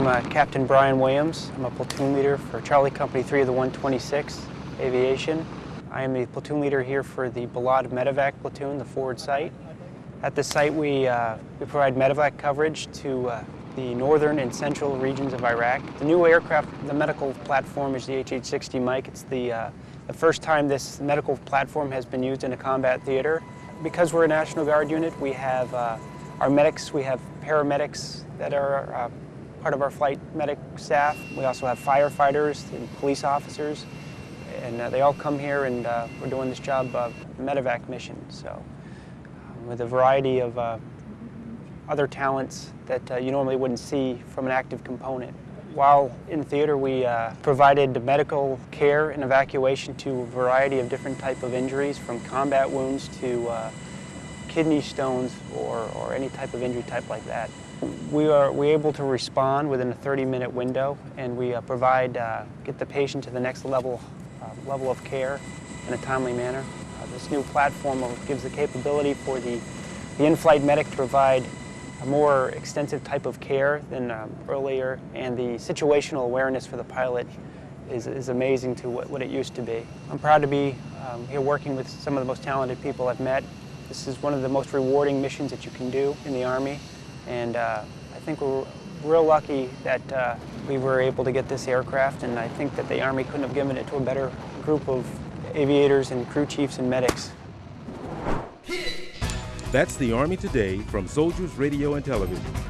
I'm uh, Captain Brian Williams. I'm a platoon leader for Charlie Company 3 of the 126 Aviation. I am the platoon leader here for the Balad Medevac platoon, the forward site. At this site we, uh, we provide medevac coverage to uh, the northern and central regions of Iraq. The new aircraft, the medical platform is the HH-60 Mike. It's the, uh, the first time this medical platform has been used in a combat theater. Because we're a National Guard unit, we have uh, our medics, we have paramedics that are uh, part of our flight medic staff. We also have firefighters and police officers, and uh, they all come here and uh, we're doing this job of medevac mission. So um, with a variety of uh, other talents that uh, you normally wouldn't see from an active component. While in theater, we uh, provided medical care and evacuation to a variety of different type of injuries, from combat wounds to uh, kidney stones or, or any type of injury type like that. We are we able to respond within a 30-minute window, and we uh, provide uh, get the patient to the next level uh, level of care in a timely manner. Uh, this new platform gives the capability for the the in-flight medic to provide a more extensive type of care than um, earlier, and the situational awareness for the pilot is, is amazing to what, what, it used to be. I'm proud to be um, here working with some of the most talented people I've met. This is one of the most rewarding missions that you can do in the Army, and uh, I think we're real lucky that uh, we were able to get this aircraft, and I think that the Army couldn't have given it to a better group of aviators and crew chiefs and medics. That's the Army Today from Soldiers Radio and Television.